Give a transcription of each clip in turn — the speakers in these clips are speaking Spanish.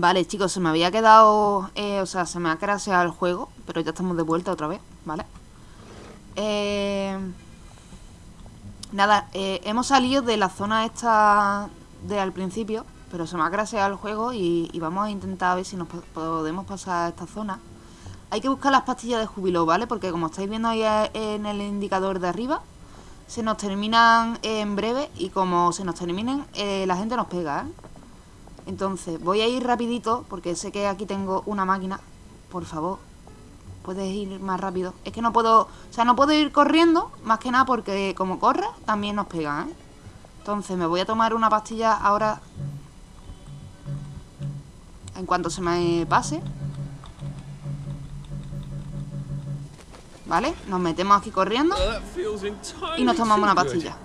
Vale, chicos, se me había quedado... Eh, o sea, se me ha craseado el juego, pero ya estamos de vuelta otra vez, ¿vale? Eh... Nada, eh, hemos salido de la zona esta de al principio, pero se me ha craseado el juego y, vamos a intentar ver si nos po- podemos pasar a esta zona. Hay que buscar las pastillas de júbilo, ¿vale? Porque como estáis viendo ahí eh, en el indicador de arriba, se nos terminan en breve y como se nos terminen, la gente nos pega, ¿eh? Entonces, voy a ir rapidito porque sé que aquí tengo una máquina. Por favor, puedes ir más rápido. Es que no puedo, o sea, no puedo ir corriendo, más que nada porque como corre, también nos pegan, ¿eh? Entonces, me voy a tomar una pastilla ahora en cuanto se me pase. ¿Vale? Nos metemos aquí corriendo y nos tomamos una pastilla.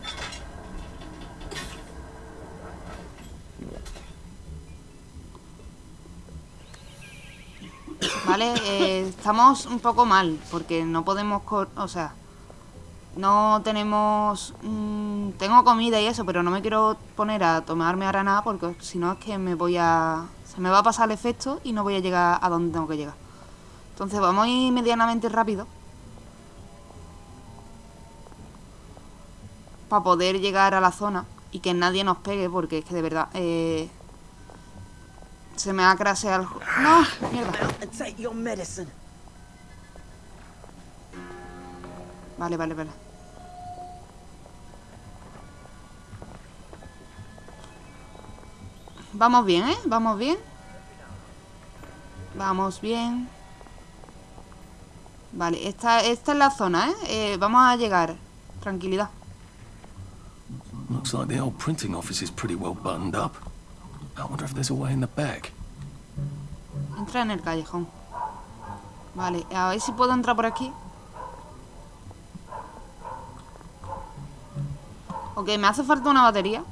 Vale, eh, estamos un poco mal porque no podemos, o sea, no tenemos, mm, tengo comida y eso, pero no me quiero poner a tomarme ahora nada porque si no es que me voy a, se me va a pasar el efecto y no voy a llegar a donde tengo que llegar. Entonces vamos a ir medianamente rápido para poder llegar a la zona y que nadie nos pegue porque es que de verdad eh, se me ha craseado el... ¡No! ¡Mierda! and take your medicine. Vale, vale, vale. Vamos bien, ¿eh? Vamos bien. Vamos bien. Vale, esta, esta es la zona, ¿eh? Eh, Vamos a llegar. Tranquilidad. Looks like the old printing office is pretty well buttoned up. I wonder if there's a way in the back. Entra en el callejón. Vale, a ver si puedo entrar por aquí. Ok, me hace falta una batería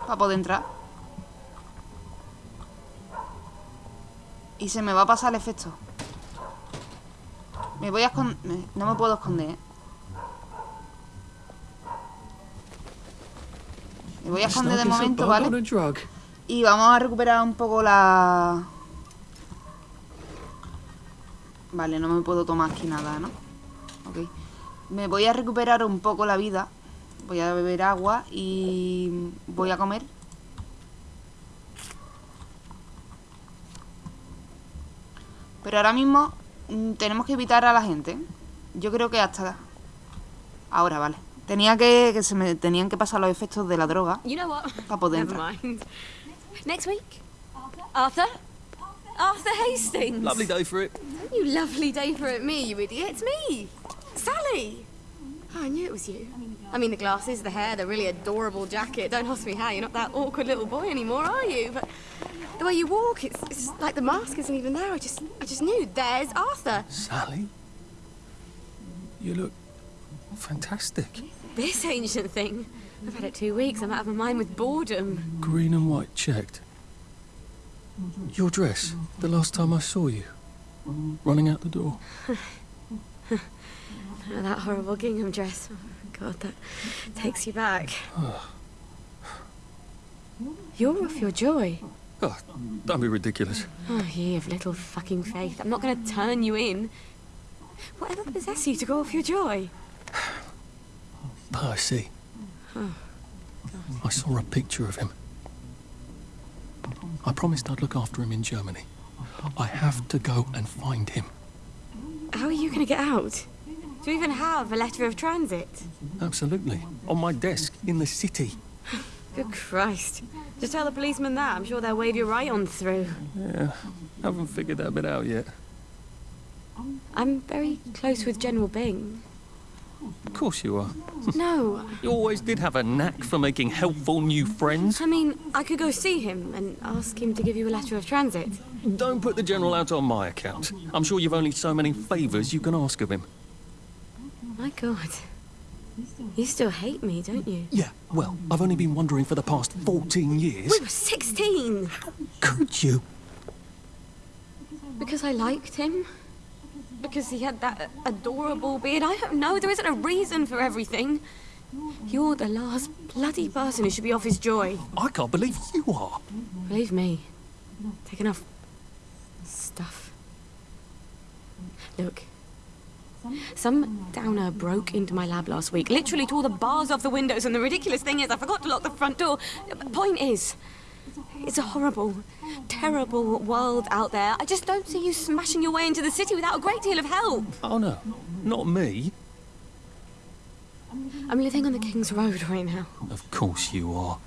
para poder entrar. Y se me va a pasar el efecto. Me voy a esconder... No me puedo esconder, ¿eh? Me voy a esconder de momento, ¿vale? Y vamos a recuperar un poco la... Vale, no me puedo tomar aquí nada, ¿no? Ok. Me voy a recuperar un poco la vida. Voy a beber agua y voy a comer. Pero ahora mismo mm, tenemos que evitar a la gente. Yo creo que hasta... Ahora, vale. Tenía que, que se me tenían que pasar los efectos de la droga You know what? para poder entrar. Next week? Arthur? Arthur Hastings. Lovely day for it. You lovely day for it, me, you idiot. It's me. Sally. Oh, I knew it was you. I mean, the glasses, the hair, the really adorable jacket. Don't ask me how. You're not that awkward little boy anymore, are you? But the way you walk, it's, it's like the mask isn't even there. I just, I just knew. There's Arthur. Sally? You look fantastic. This ancient thing. I've had it two weeks. I'm out of my mind with boredom. Green and white checked. Your dress, the last time I saw you. Running out the door. Oh, that horrible gingham dress. Oh, God, that takes you back. You're off your joy. Oh, don't be ridiculous. Oh, ye of little fucking faith. I'm not going to turn you in. Whatever possessed you to go off your joy? Ah, Percy. Oh, I saw a picture of him. I promised I'd look after him in Germany. I have to go and find him. How are you going to get out? Do you even have a letter of transit? Absolutely. On my desk in the city. Good Christ. Just tell the policeman that. I'm sure they'll wave you right on through. Yeah, haven't figured that bit out yet. I'm very close with General Bing. Of course you are. No, You always did have a knack for making helpful new friends. I mean, I could go see him and ask him to give you a letter of transit. Don't put the General out on my account. I'm sure you've only so many favours you can ask of him. My God. You still hate me, don't you? Yeah, well, I've only been wondering for the past 14 years. We were 16! How Could you? Because I liked him? Because he had that adorable beard? I don't know. There isn't a reason for everything. You're the last bloody person who should be off his joy. I can't believe you are. Believe me, taken off stuff. Look. Some downer broke into my lab last week, literally tore the bars off the windows, and the ridiculous thing is, I forgot to lock the front door. Point is, it's a horrible, terrible world out there. I just don't see you smashing your way into the city without a great deal of help. Oh no, not me. I'm living on the King's Road right now. Of course you are.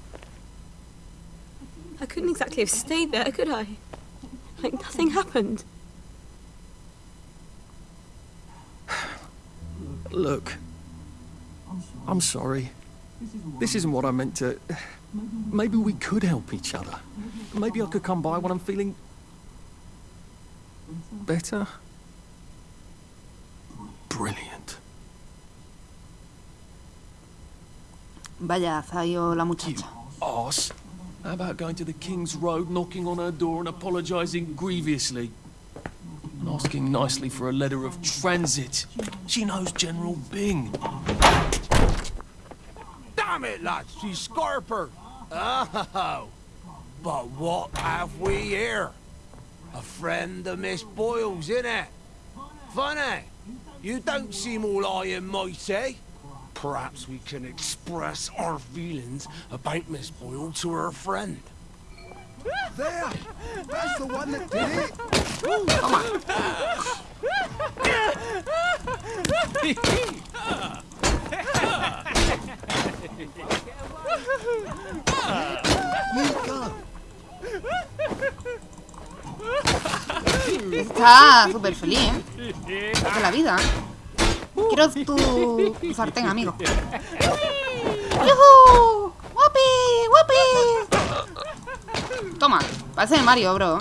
I couldn't exactly have stayed there, could I? Like nothing happened. Look, I'm sorry. This isn't what I meant to. Maybe we could help each other. Maybe I could come by when I'm feeling. better. Brilliant. Vaya, ido la You muchacha. arse. How about going to the King's Road, knocking on her door and apologising grievously? And asking nicely for a letter of transit. She knows General Bing. Damn it, lads, she's Scarper. Oh, but what have we here? A friend of Miss Boyle's, innit? Funny, you don't seem all high and mighty. Perhaps we can express our feelings about Miss Boyle to her friend. There! That's the one that did it! You go! Está súper feliz, ¿eh? De la vida. Quiero tu, tu sartén, amigo. ¡Yujú! ¡Guapi! ¡Guapi! Toma, parece de Mario, bro.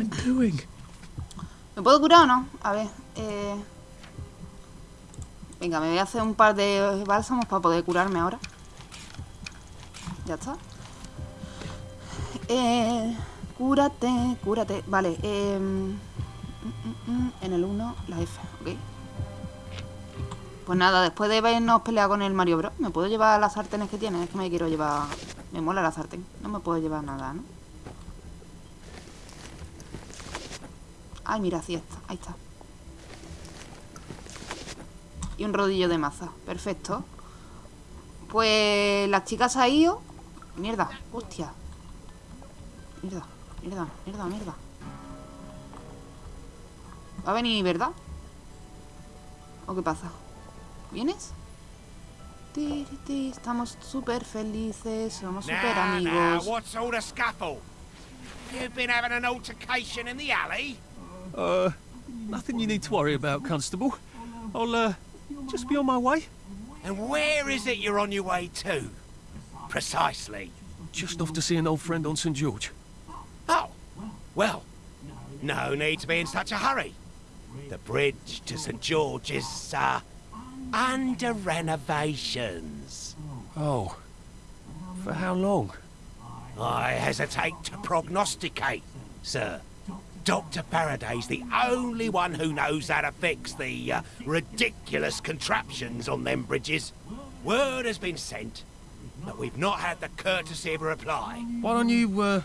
I doing? ¿Me puedo curar o no? A ver, eh... Venga, me voy a hacer un par de bálsamos para poder curarme ahora. Ya está. Eh... Cúrate, cúrate. Vale, eh... mm, mm, mm, En el 1, la F, ok. Pues nada, después de vernos pelear con el Mario Bros, ¿me puedo llevar las sartenes que tiene? Es que me quiero llevar... Me mola la sartén. No me puedo llevar nada, ¿no? Ay, mira, sí está. Ahí está. Y un rodillo de maza. Perfecto. Pues la chica se ha ido. Mierda, hostia. Mierda, mierda, mierda, mierda. Va a venir, ¿verdad? ¿O qué pasa? ¿Vienes? Ti, ti, ti, Estamos súper felices, somos súper Now, now, amigos. what's all the scuffle? You've been having an altercation in the alley? Uh, nothing you need to worry about, Constable. I'll, uh, just be on my way. And where is it you're on your way to? Precisely. Just off to see an old friend on St. George. Oh, well, no need to be in such a hurry. The bridge to St. George is, uh, under renovations. Oh. For how long? I hesitate to prognosticate, sir. Dr. Faraday's the only one who knows how to fix the uh, ridiculous contraptions on them bridges. Word has been sent, but we've not had the courtesy of a reply. Why don't you, uh,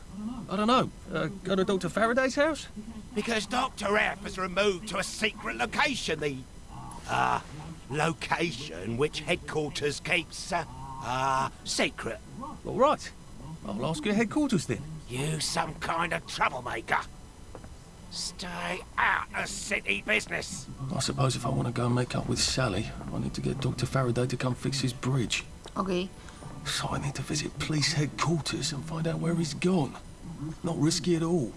I don't know, uh, go to Dr. Faraday's house? Because Dr. F has removed to a secret location the, uh, location which headquarters keeps, uh, uh, secret. All right. I'll ask your headquarters then. You some kind of troublemaker. Stay out of city business. I suppose if I want to go and make up with Sally, I need to get Dr. Faraday to come fix his bridge. Ok. So I need to visit police headquarters and find out where he's gone. Not risky at all.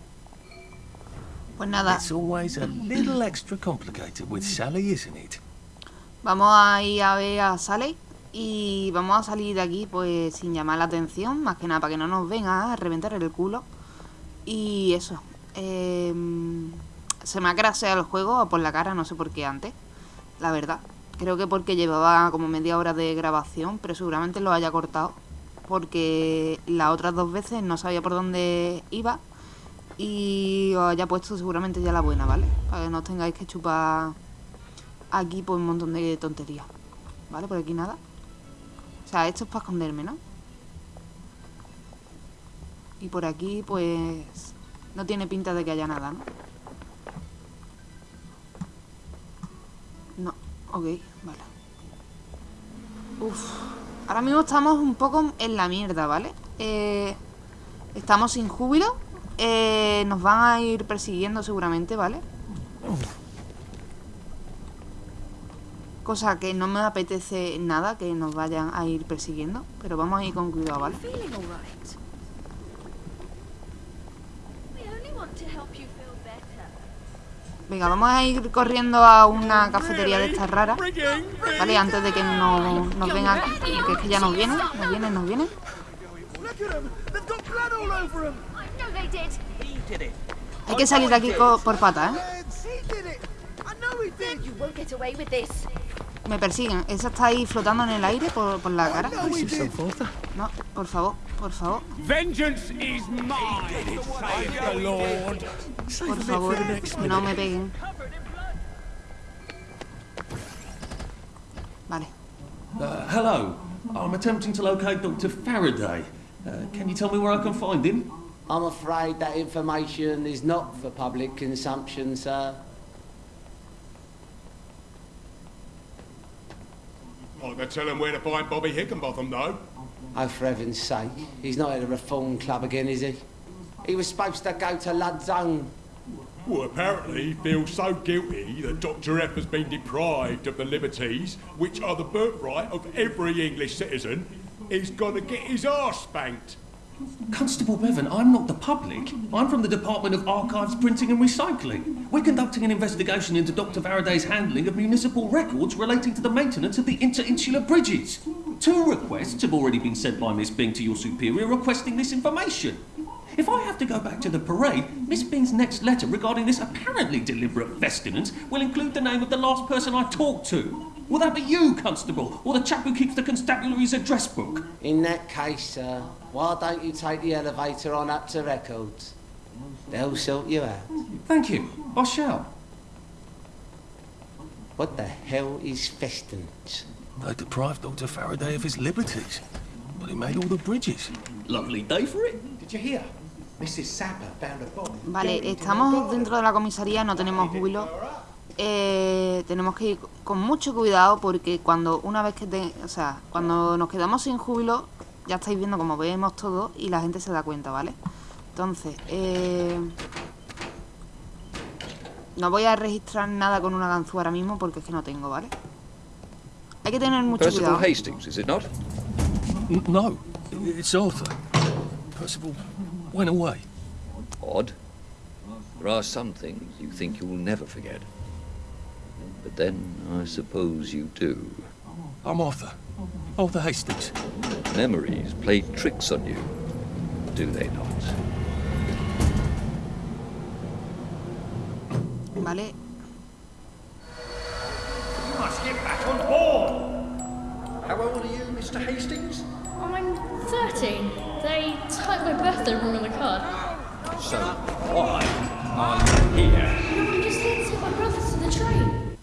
Pues nada, It's always a little extra complicated with Sally, isn't it? Vamos a ir a ver a Sally y vamos a salir de aquí pues sin llamar la atención, más que nada para que no nos venga a reventar el culo. Y eso. Em, se me ha craseado el juego por la cara, no sé por qué antes, la verdad. Creo que porque llevaba como media hora de grabación, pero seguramente lo haya cortado. Porque las otras dos veces no sabía por dónde iba y os haya puesto seguramente ya la buena, ¿vale? Para que no tengáis que chupar aquí pues un montón de tonterías. ¿Vale? Por aquí nada. O sea, esto es para esconderme, ¿no? Y por aquí, pues... No tiene pinta de que haya nada, ¿no? No, ok, vale. Uf. Ahora mismo estamos un poco en la mierda, ¿vale? Eh, estamos sin júbilo. Eh, nos van a ir persiguiendo seguramente, ¿vale? Cosa que no me apetece nada que nos vayan a ir persiguiendo. Pero vamos a ir con cuidado, ¿vale? Feeling all right? We only want to help you feel better. Venga, vamos a ir corriendo a una cafetería de estas raras. Vale, antes de que no, nos vengan. Porque es que ya nos vienen, nos vienen, nos vienen. Hay que salir de aquí por patas, ¿eh? Me persiguen. Esa está ahí flotando en el aire por, por la cara. No, por favor, por favor, Vengeance is mine, saith the Lord. por favor. Que no me peguen. Vale. Uh, hello. I'm attempting to locate Dr. Faraday. Uh, can you tell me where I can find him? I'm afraid that information is not for public consumption, sir. I can tell him where to find Bobby Hickenbotham, though. Oh, for heaven's sake. He's not at a reform club again, is he? He was supposed to go to Lud's Own. Well, apparently he feels so guilty that Dr. F has been deprived of the liberties which are the birthright of every English citizen. He's gonna get his arse spanked. Constable Bevan, I'm not the public. I'm from the Department of Archives, Printing and Recycling. We're conducting an investigation into Dr. Faraday's handling of municipal records relating to the maintenance of the interinsular bridges. Two requests have already been sent by Miss Bing to your superior requesting this information. If I have to go back to the parade, Miss Bing's next letter regarding this apparently deliberate festinance will include the name of the last person I talked to. Will that be you, Constable, or the chap who keeps the constabulary's address book? In that case, sir, why don't you take the elevator on up to records? They'll sort you out. Thank you. I shall. What the hell is festinance? They deprived Dr. Faraday of his liberties, but he made all the bridges. Lovely day for it. Did you hear? Mrs. Sapper found a body. Vale, estamos dentro de la comisaría, no tenemos júbilo. Eh, tenemos que ir con mucho cuidado porque cuando una vez que te, o sea, cuando nos quedamos sin júbilo, ya estáis viendo como vemos todo y la gente se da cuenta, ¿vale? Entonces, eh, no voy a registrar nada con una ganzúa ahora mismo porque es que no tengo, ¿vale? Hay que tener mucho Percival cuidado. Hastings, is it not? N- no, it's Arthur. Percival went away. Odd. There are some things you think you'll never forget. But then, I suppose you do. I'm Arthur. Arthur Hastings. Memories play tricks on you, do they not? ¿Vale? You, Mr. Hastings? I'm 13. They typed my birthday wrong on the card. So why are you here? No, I'm just here to take my brothers to the train.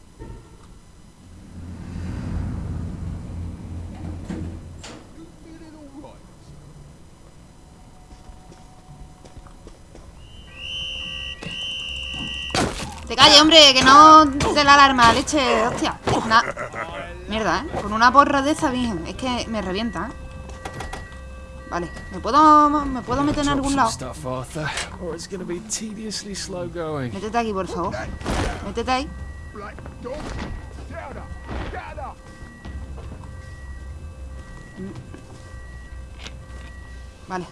Te calle, hombre, que no te la alarma, leche, hostia. Na- Mierda, ¿eh? Con una porra de esa, bien, es que me revienta, ¿eh? Vale, ¿me puedo, me puedo meter en algún lado? Métete aquí, por favor. Métete ahí. Vale.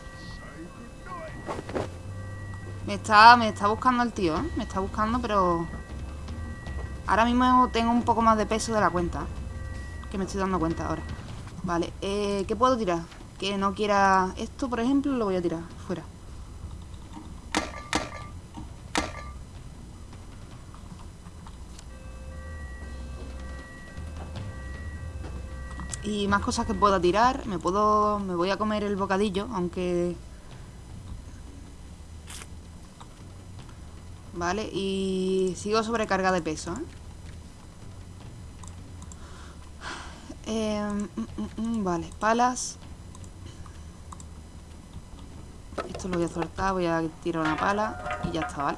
Me está, me está buscando el tío, ¿eh? Me está buscando, pero... Ahora mismo tengo un poco más de peso de la cuenta. Que me estoy dando cuenta ahora. Vale, eh, ¿qué puedo tirar? Que no quiera... Esto, por ejemplo, lo voy a tirar fuera. Y más cosas que pueda tirar. Me puedo. Me voy a comer el bocadillo, aunque. Vale, y sigo sobrecarga de peso, ¿eh? Eh, mm, mm, mm, vale, palas. Esto esto lo voy a soltar, voy a tirar una pala y ya está, ¿vale?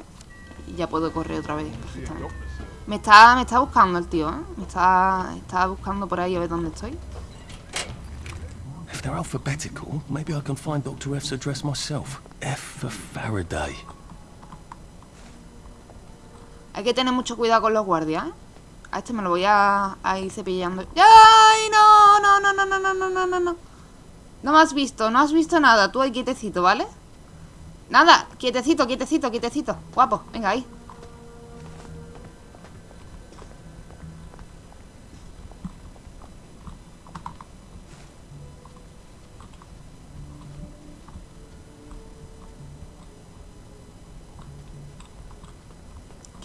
Y ya puedo correr otra vez perfectamente. Me está, me está buscando el tío, ¿eh? Me está, está buscando por ahí a ver dónde estoy. If they're alphabetical, maybe I can find Dr. F's address myself. F for Faraday. Hay que tener mucho cuidado con los guardias, ¿eh? A este me lo voy a, a ir cepillando. ¡Ay, no! No, no, no, no, no, no, no, no. No me has visto, no has visto nada. Tú ahí quietecito, ¿vale? Nada, quietecito, quietecito, quietecito. Guapo, venga, ahí.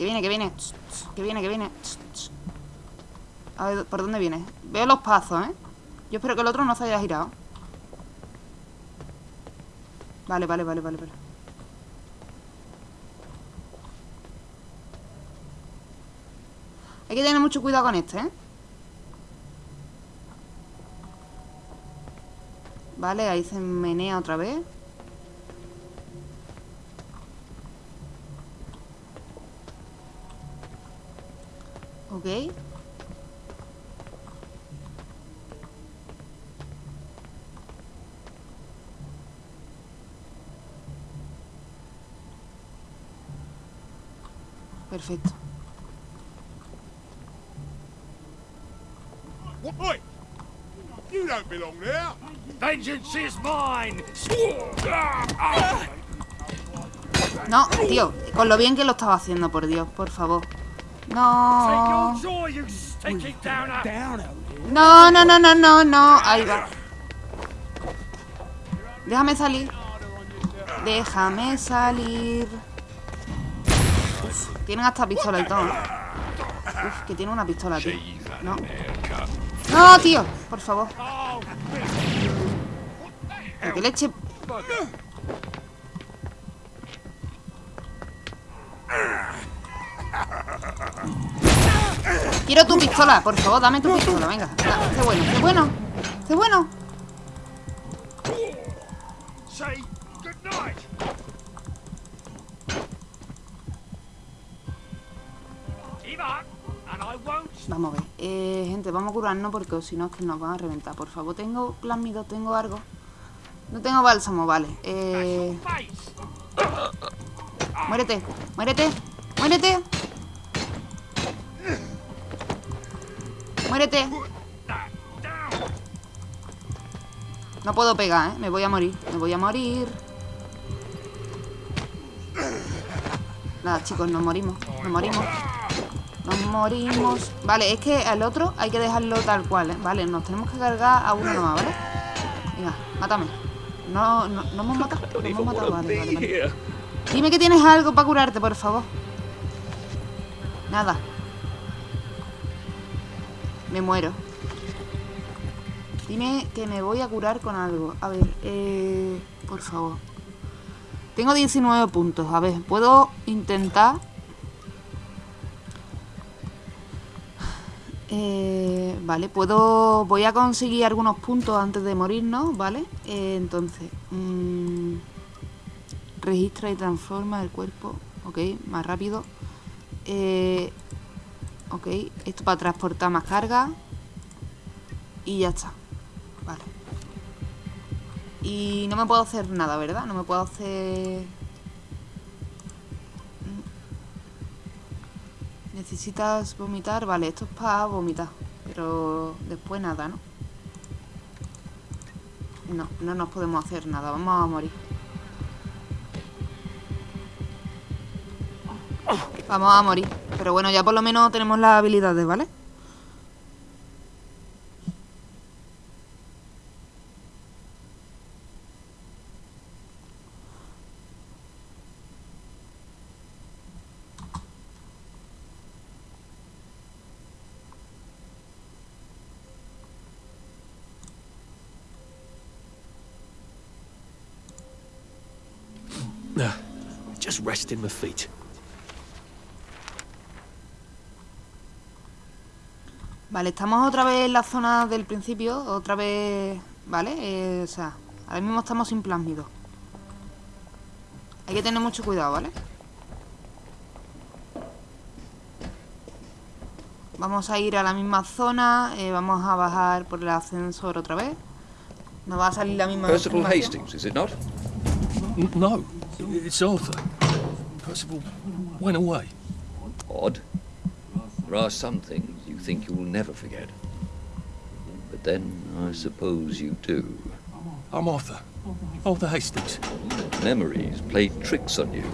Que viene, que viene. Que viene, que viene. A ver, ¿por dónde viene? Veo los pasos, ¿eh? Yo espero que el otro no se haya girado. Vale, vale, vale, vale, vale. Hay que tener mucho cuidado con este, ¿eh? Vale, ahí se menea otra vez. Ok. Perfecto. Oi! You don't belong there! Vengeance is mine! No, tío, con lo bien que lo estaba haciendo, por Dios, por favor. No. No, no, no, no, no, no. Ahí va. Déjame salir. Déjame salir. Uf, tienen hasta pistola y todo. Uf, que tiene una pistola, tío. No. No, tío, por favor. Que leche. Quiero tu pistola, por favor, dame tu pistola, venga. Da, Qué bueno, qué bueno. Qué bueno. Vamos a ver. Eh, gente, vamos a curarnos porque si no es que nos van a reventar. Por favor, tengo plasmido, tengo algo. No tengo bálsamo, vale. Eh, muérete, muérete, muérete. Muérete. No puedo pegar, ¿eh? Me voy a morir. Me voy a morir. Nada, chicos, nos morimos. Nos morimos. Nos morimos. Vale, es que al otro hay que dejarlo tal cual, ¿eh? Vale, nos tenemos que cargar a uno nomás, ¿vale? Venga, mátame. No, no, no hemos matado. No hemos matado, vale, vale, vale. Dime que tienes algo para curarte, por favor. Nada. Me muero. Dime que me voy a curar con algo. A ver, eh, por favor. Tengo 19 puntos. A ver, puedo intentar... Eh, vale, puedo... Voy a conseguir algunos puntos antes de morirnos, ¿vale? Eh, entonces... mm, registra y transforma el cuerpo. Ok, más rápido. Eh, ok, esto para transportar más carga. Y ya está. Vale. Y no me puedo hacer nada, ¿verdad? No me puedo hacer... Necesitas vomitar. Vale, esto es para vomitar. Pero después nada, ¿no? No, no nos podemos hacer nada. Vamos a morir. Vamos a morir. Pero bueno, ya por lo menos tenemos las habilidades, ¿vale? Nah, just resting my feet. Vale, estamos otra vez en la zona del principio, otra vez, ¿vale? Eh, o sea, ahora mismo estamos sin plásmido. Hay que tener mucho cuidado, ¿vale? Vamos a ir a la misma zona. eh, vamos a bajar por el ascensor otra vez. Nos va a salir la misma Percival. Hastings, is it not? N- no, it's Arthur. Percival went away. Odd. There are some things think you'll never forget. But then, I suppose you do. I'm Arthur. Arthur Hastings. Memories play tricks on you,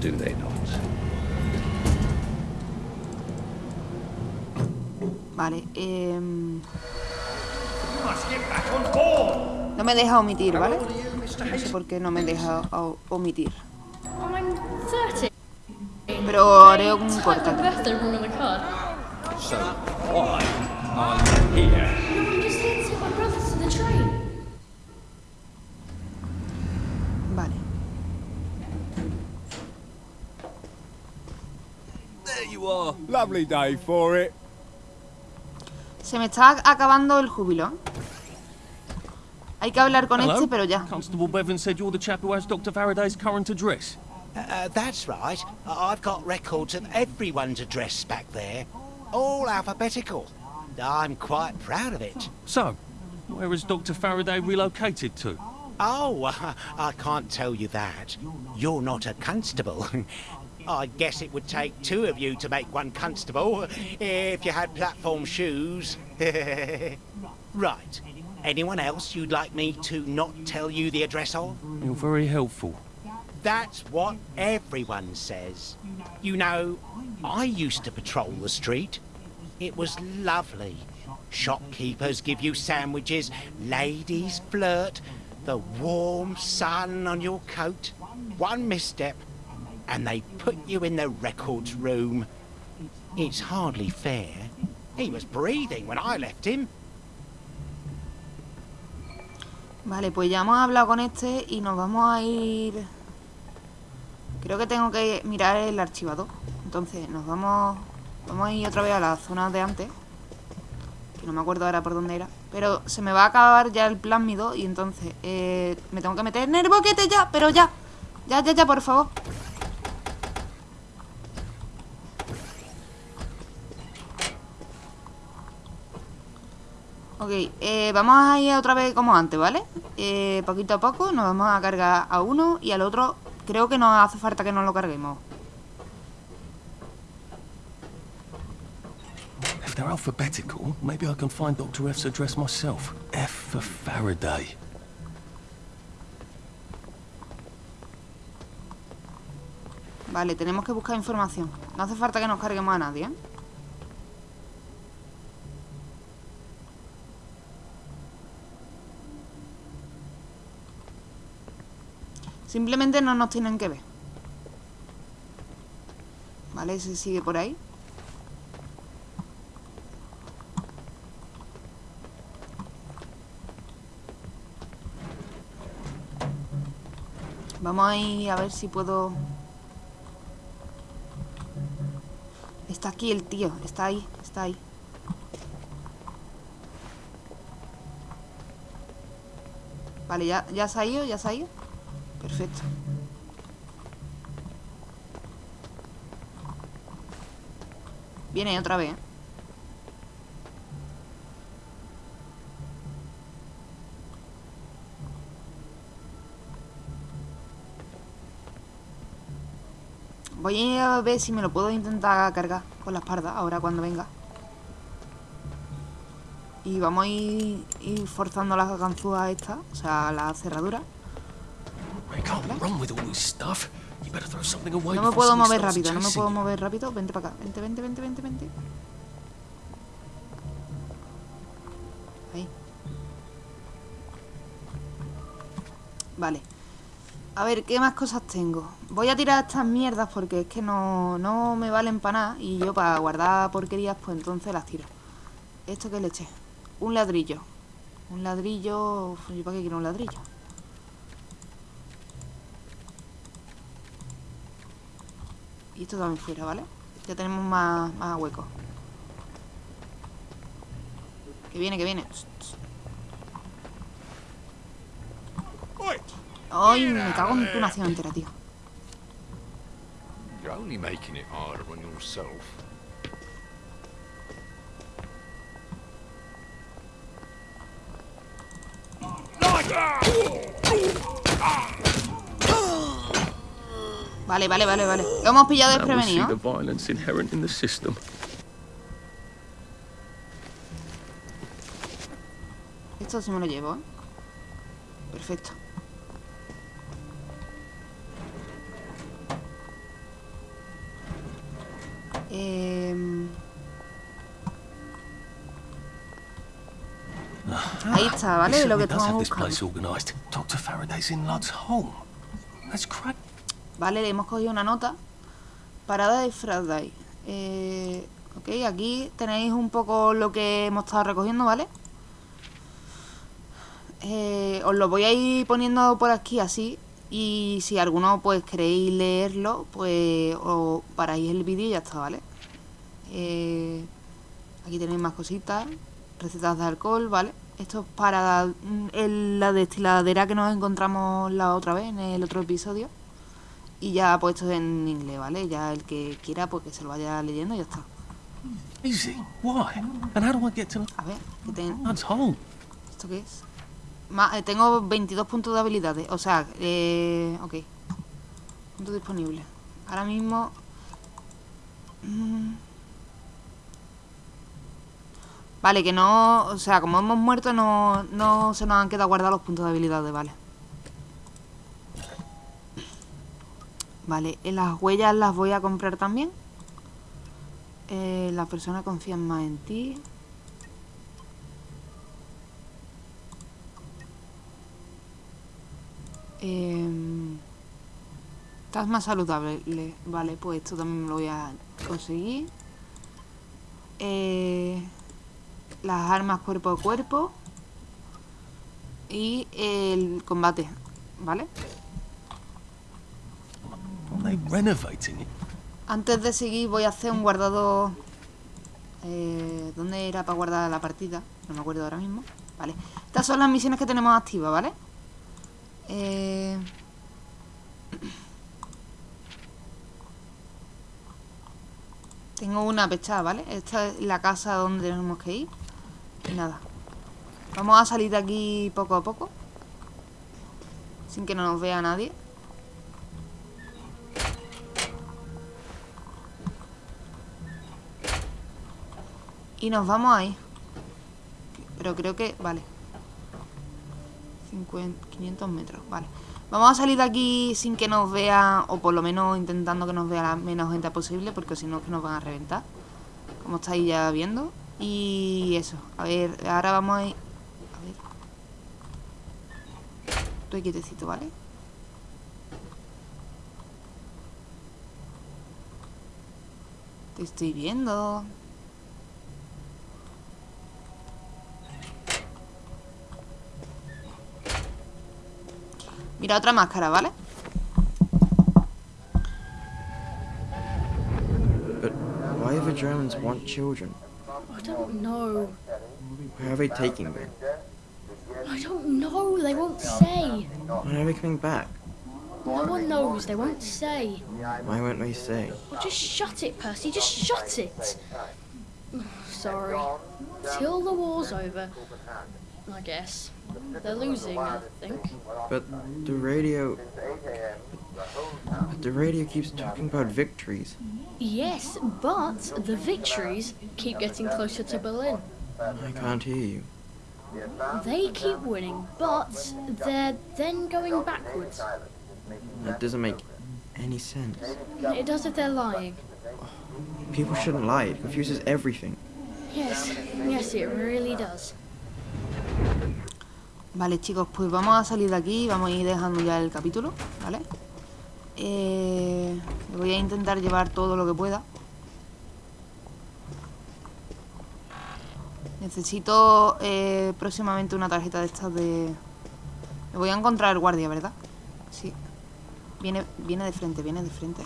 do they not? Vale, em, Must get back on board. no me deja omitir, ¿vale? old are you, Mr. No sé por qué no me deja omitir. I'm 30. Pero haré un They typed corte. So, why are you here? No, I'm just here to take my brother to the train. Vale. There you are. Lovely day for it. Se me está acabando el júbilo. Hay que hablar con Hello? este, pero ya. Constable Bevan said you're the chap who has Dr. Faraday's current address. Uh, that's right. I've got records of everyone's address back there, all alphabetical. I'm quite proud of it. So, where is Dr. Faraday relocated to? Oh, I can't tell you that. You're not a constable. I guess it would take two of you to make one constable if you had platform shoes. right. Anyone else you'd like me to not tell you the address of? You're very helpful. That's what everyone says. You know, I used to patrol the street. It was lovely. Shopkeepers give you sandwiches, ladies flirt, the warm sun on your coat. One misstep, and they put you in the records room. It's hardly fair. He was breathing when I left him. Vale, pues ya hemos hablado con este y nos vamos a ir... Creo que tengo que mirar el archivador. Entonces nos vamos... Vamos a ir otra vez a la zona de antes. Que no me acuerdo ahora por dónde era. Pero se me va a acabar ya el plásmido y entonces eh, me tengo que meter en el boquete ya, pero ya. Ya, ya, ya, por favor. Ok, eh, vamos a ir otra vez como antes, ¿vale? Eh, poquito a poco nos vamos a cargar a uno y al otro creo que no hace falta que nos lo carguemos. If they're alphabetical, maybe I can find Dr. F's address myself. F for Faraday. Vale, tenemos que buscar información. No hace falta que nos carguemos a nadie, ¿eh? Simplemente no nos tienen que ver. Vale, ese sigue por ahí. Vamos a ir a ver si puedo... Está aquí el tío, está ahí, está ahí. Vale, ya, ya se ha ido, ya se ha ido. Perfecto. Viene otra vez. Voy a ver si me lo puedo intentar cargar con la espalda ahora cuando venga. Y vamos a ir, ir forzando las ganzúas estas, o sea, la cerradura. No me puedo mover rápido, no me puedo mover rápido. Vente para acá, vente, vente, vente, vente, vente. Ahí. Vale. A ver, ¿qué más cosas tengo? Voy a tirar estas mierdas porque es que no, no me valen para nada. Y yo para guardar porquerías, pues entonces las tiro. ¿Esto qué le eché? Un ladrillo. Un ladrillo... ¿Yo para qué quiero un ladrillo? Y esto también fuera, ¿vale? Ya tenemos más, más huecos. Que viene, que viene. Ay, me cago en tu nación entera, tío. You're only making it harder on yourself. Vale, vale, vale, vale. Lo hemos pillado desprevenido. Esto sí me lo llevo, ¿eh? Perfecto. Em, Ahí está, ¿vale? Lo que estamos buscando. Dr. Faraday's in Lud's home. That's crack. Vale, le hemos cogido una nota. Parada de Friday. Eh, ok, aquí tenéis un poco lo que hemos estado recogiendo, ¿vale? Eh, os lo voy a ir poniendo por aquí así. Y si alguno pues queréis leerlo, pues os paráis el vídeo y ya está, ¿vale? Eh, aquí tenéis más cositas. Recetas de alcohol, ¿vale? Esto es para mm, la destiladera que nos encontramos la otra vez en el otro episodio. Y ya puesto en inglés, ¿vale? Ya el que quiera, pues que se lo vaya leyendo y ya está. Easy. Why? And how do I get to A ver, que ten- Lud's home? ¿Esto qué es? Ma- eh, tengo 22 puntos de habilidades. O sea, eh, ok. Puntos disponibles. Ahora mismo... mm. Vale, que no... O sea, como hemos muerto, no, no se nos han quedado guardados los puntos de habilidades, vale. Vale, eh, las huellas las voy a comprar también. Eh, la persona confía más en ti. Em, estás más saludable. le- Vale, pues esto también lo voy a conseguir. Eh, las armas cuerpo a cuerpo. Y el combate. ¿Vale? Are they renovating it? Antes de seguir voy a hacer un guardado... Eh, ¿Dónde era para guardar la partida? No me acuerdo ahora mismo. Vale. Estas son las misiones que tenemos activas, ¿vale? Eh... Tengo una pechada, ¿vale? Esta es la casa donde tenemos que ir. Y nada. Vamos a salir de aquí poco a poco. Sin que no nos vea nadie. Y nos vamos ahí. Pero creo que... Vale. 50, 500 metros, vale. Vamos a salir de aquí sin que nos vea, o por lo menos intentando que nos vea la menos gente posible, porque si no es que nos van a reventar. Como estáis ya viendo. Y eso. A ver, ahora vamos a ir... A ver. Estoy quietecito, ¿vale? Te estoy viendo. Mira otra máscara, ¿vale? But why do the Germans want children? I don't know. Where are they taking them? I don't know. They won't say. When are they coming back? No one knows. They won't say. Why won't they say? Well, just shut it, Percy. Just shut it. Sorry. Till the war's over. I guess. They're losing, I think. But the radio. But the radio keeps talking about victories. Yes, but the victories keep getting closer to Berlin. I can't hear you. They keep winning, but they're then going backwards. That doesn't make any sense. It does if they're lying. People shouldn't lie. It confuses everything. Yes, yes, it really does. Vale, chicos, pues vamos a salir de aquí y vamos a ir dejando ya el capítulo, ¿vale? Eh, voy a intentar llevar todo lo que pueda. Necesito eh, próximamente una tarjeta de estas de... Me voy a encontrar guardia, ¿verdad? Sí. Viene, viene de frente, viene de frente.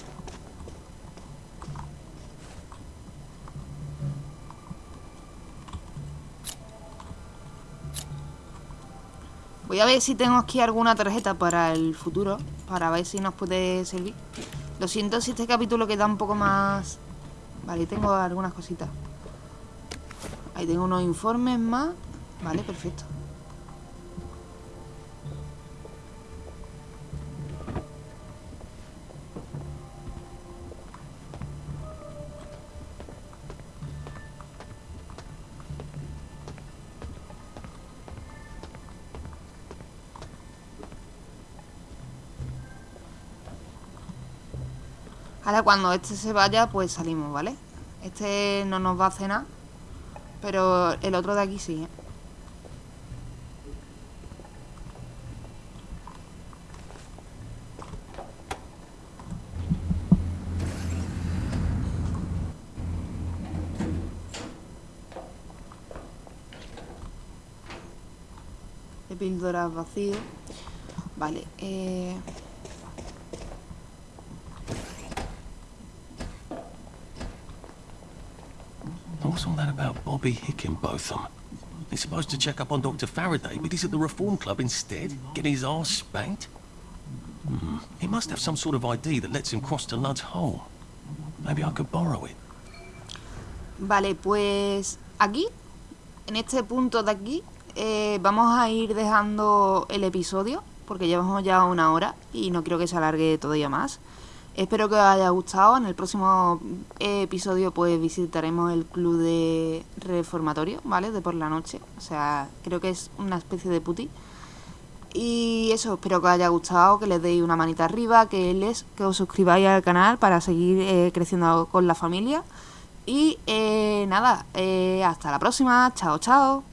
Voy a ver si tengo aquí alguna tarjeta para el futuro, para ver si nos puede servir. Lo siento si este capítulo queda un poco más... Vale, tengo algunas cositas. Ahí tengo unos informes más. Vale, perfecto. Cuando este se vaya, pues salimos, ¿vale? Este no nos va a cenar, pero el otro de aquí sí, ¿eh? Píldoras vacío. Vale, eh... What's all that about Bobby Hickenbotham? He's supposed to check up on Dr. Faraday, but he's at the Reform Club instead, getting his arse spanked. Hmm. He must have some sort of ID that lets him cross to Lud's Hole. Maybe I could borrow it. Vale, pues aquí, en este punto de aquí, eh, vamos a ir dejando el episodio, porque llevamos ya una hora y no quiero que se alargue todavía más. Espero que os haya gustado. En el próximo episodio pues visitaremos el club de reformatorio, ¿vale? De por la noche. O sea, creo que es una especie de puti. Y eso, espero que os haya gustado, que les deis una manita arriba, que les que os suscribáis al canal para seguir eh, creciendo con la familia. Y eh, nada, eh, hasta la próxima. Chao, chao.